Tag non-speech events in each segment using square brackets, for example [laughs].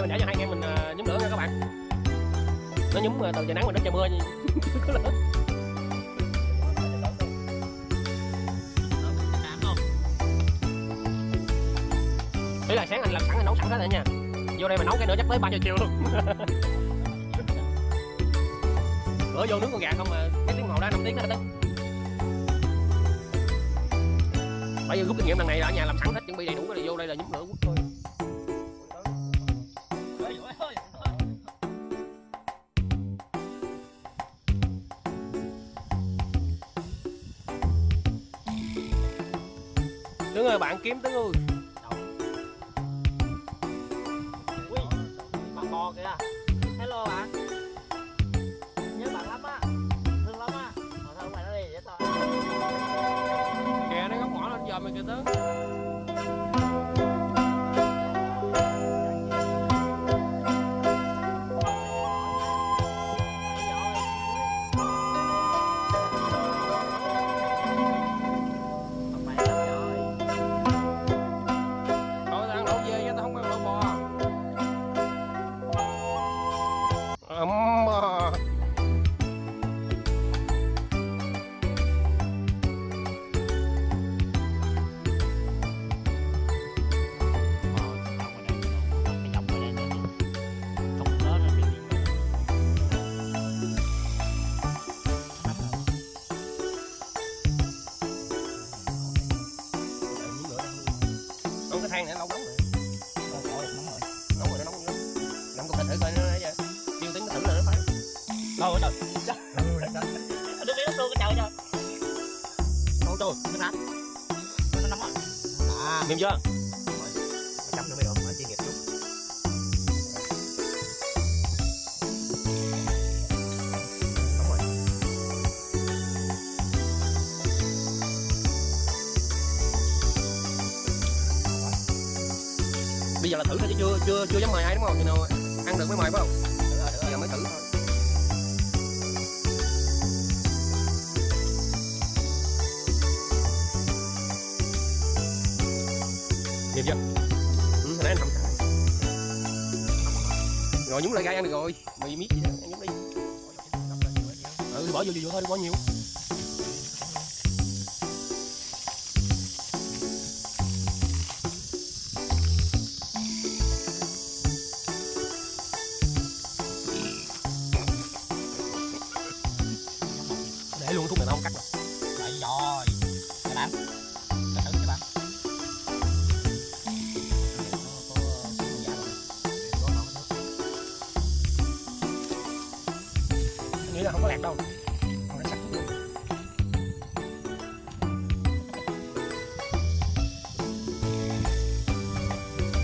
mình để cho hai anh em mình uh, nhúm lửa nha các bạn. Nó nhúm uh, từ trời nắng mà đến trời mưa có lửa [laughs] ý là sáng anh làm sẵn anh nấu sẵn hết rồi nha. Vô đây mà nấu cái nữa chắc tới ba giờ chiều luôn. [laughs] Bữa vô nướng con gà không mà cái tiếng hồ đã năm tiếng hết đấy bây giờ rút kinh nghiệm lần này là ở nhà làm sẵn hết chuẩn bị đầy đủ này vô đây là nhúng lửa quất thôi bạn kiếm tướng ơi bạn bò kìa. Hello bạn. Nhớ bạn lắm á. Thương lắm á. Mà thôi mày nó đi vậy thôi kìa nó góc mỏ lên giờ mày kìa tướng Mềm chưa? chấm nữa mới được chuyên nghiệp chút Bây giờ là thử thôi chứ chưa chưa chưa dám mời ai, đúng không? thì nào, ăn được mới mời phải không? Chưa? Ừ, hồi nãy anh không xài Rồi nhúng lại gai ăn được rồi. Mày miết gì đó, ăn nhúng đi. Ừ, bỏ vô vô, vô thôi, đừng bỏ nhiều. Là không có lạc đâu. Còn nó sắc luôn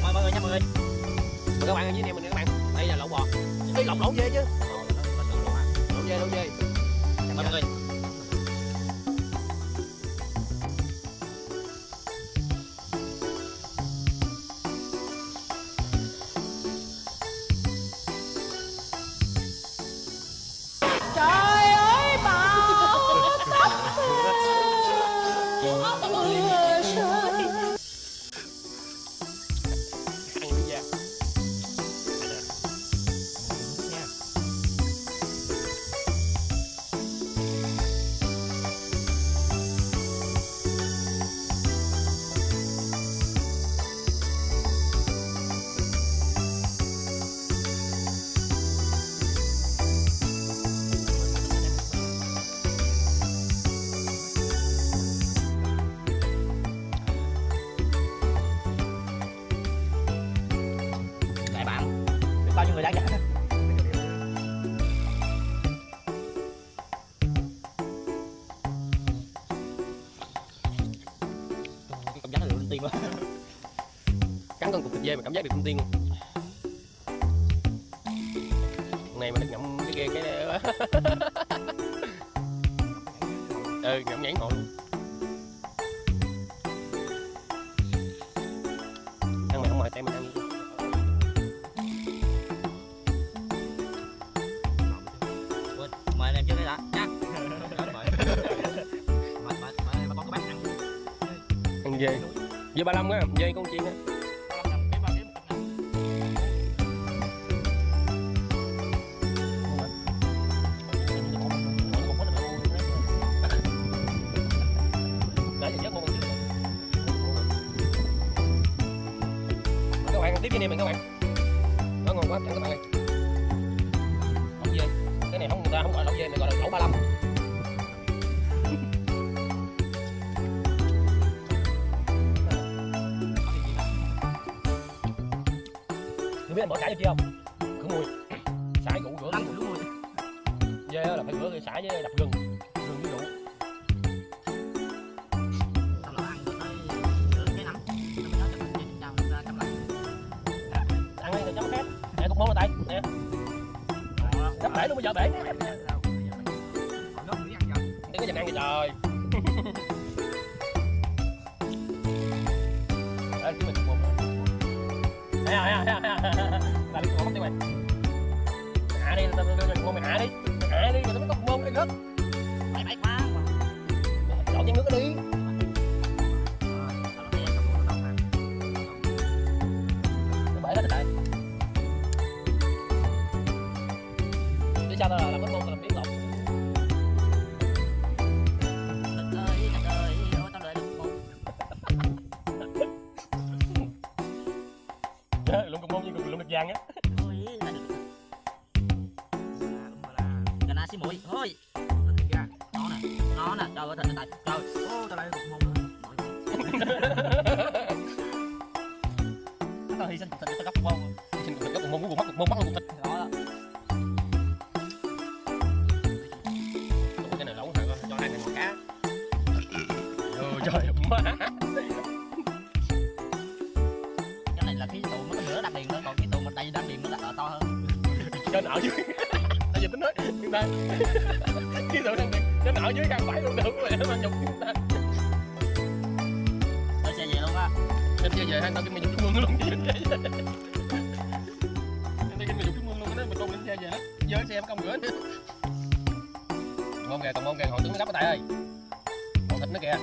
Mời mọi người nha mọi người. Mời các bạn ở dưới này mình các bạn Đây là lẩu bò. Cái lẩu lẩu dê chứ. Ờ, lẩu dê, lẩu dê. Tim quá. Cắn con cục thịt dê mà cảm giác được con tiên luôn. Này mà được ngậm cái kia cái [laughs] Ừ, ngậm nhãn luôn. Ăn mày không mời tay mình ăn. Mời em trước đây đã nha. [laughs] Ăn. Dê Dê ba lăm á, dây con chiên á. cứ biết bỏ sải vô chưa không? Cứ mùi sải cũ rửa ăn đúng mùi dê là phải rửa cái sải với đập gừng. Gừng với rượu. Ăn đi cho chấm khét để cục môn là tay nè. Chấm bể luôn bây giờ bể. Đừng có dành ăn gì trời. [laughs] Đây, mình thấy không thấy không là đi ngủ đi mày hạ đi tao đừng ngon mày hạ đi hạ đi rồi tao mới có mông đi gấp bay bay quá lộn chén nước đi bể hết rồi tại để cho tao làm Dan kita. lên kia về hai tao cái mày dục cái mương luôn tao cái mày dục cái mương luôn đó mình luôn lên xe về hết giới xe em công rửa mông gà còn mông gà hồi tưởng nó đắp ở tại ơi còn thịt nó kìa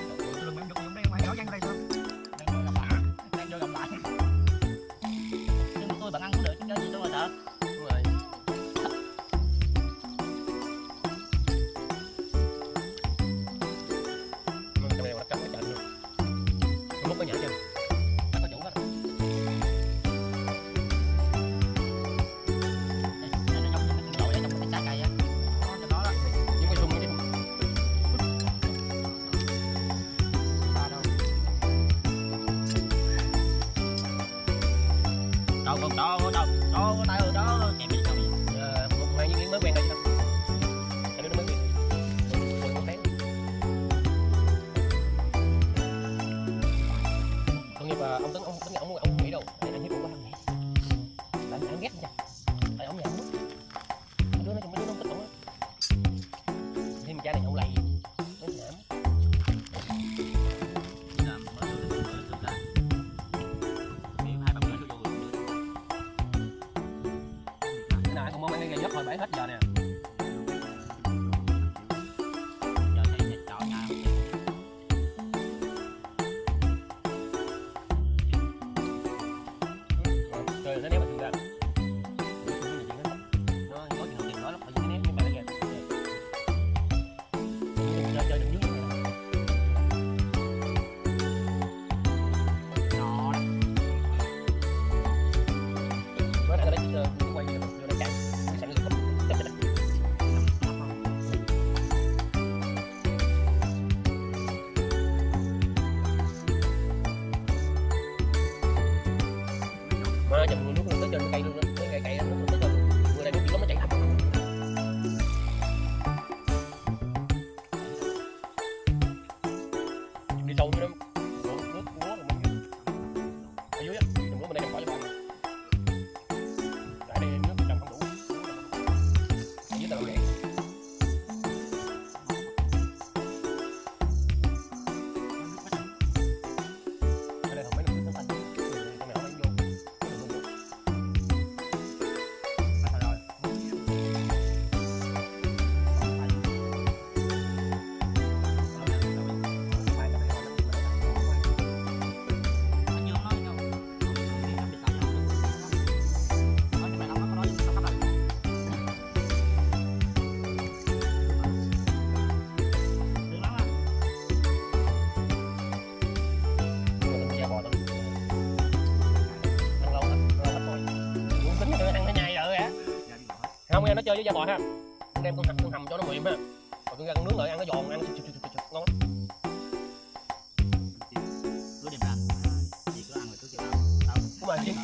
Lấy! aluminum không em nó chơi với da bò ha. Anh em con hầm con hầm cho nó mềm ha. Rồi con ra con nướng lại ăn nó giòn ăn chụp chụp chụp chụp ngon lắm.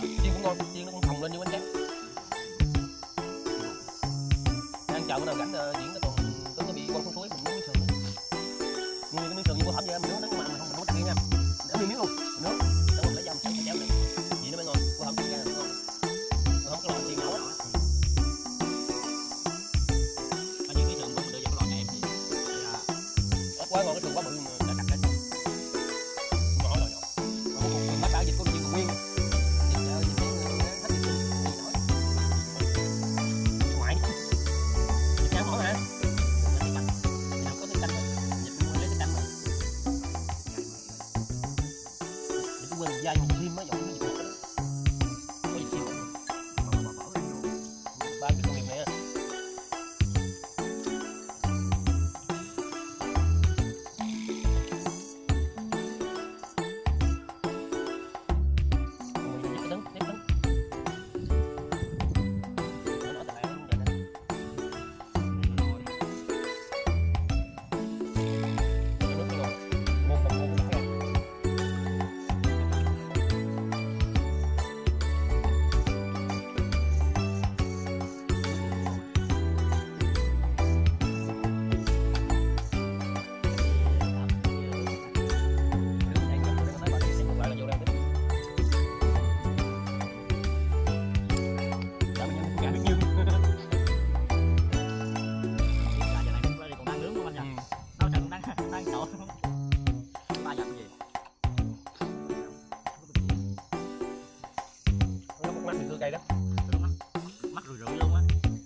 Cứ chị cũng ngon chiên nó cũng hồng lên như bánh tráng. Ăn chợ bữa nào rảnh ờ, diễn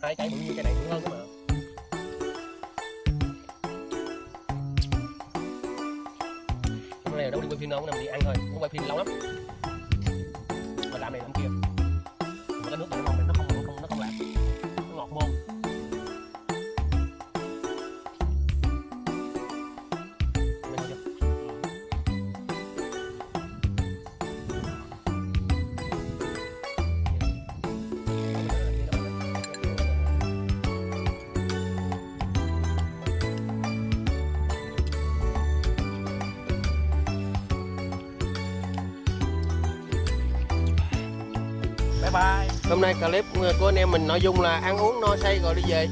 hai cái bự như cái này cũng hơn mà. Cái này đâu đi quay phim đâu nằm đi ăn thôi. Cũng quay phim lâu lắm. hôm nay clip ờ, của anh em mình nội dung là ăn uống no say rồi đi về.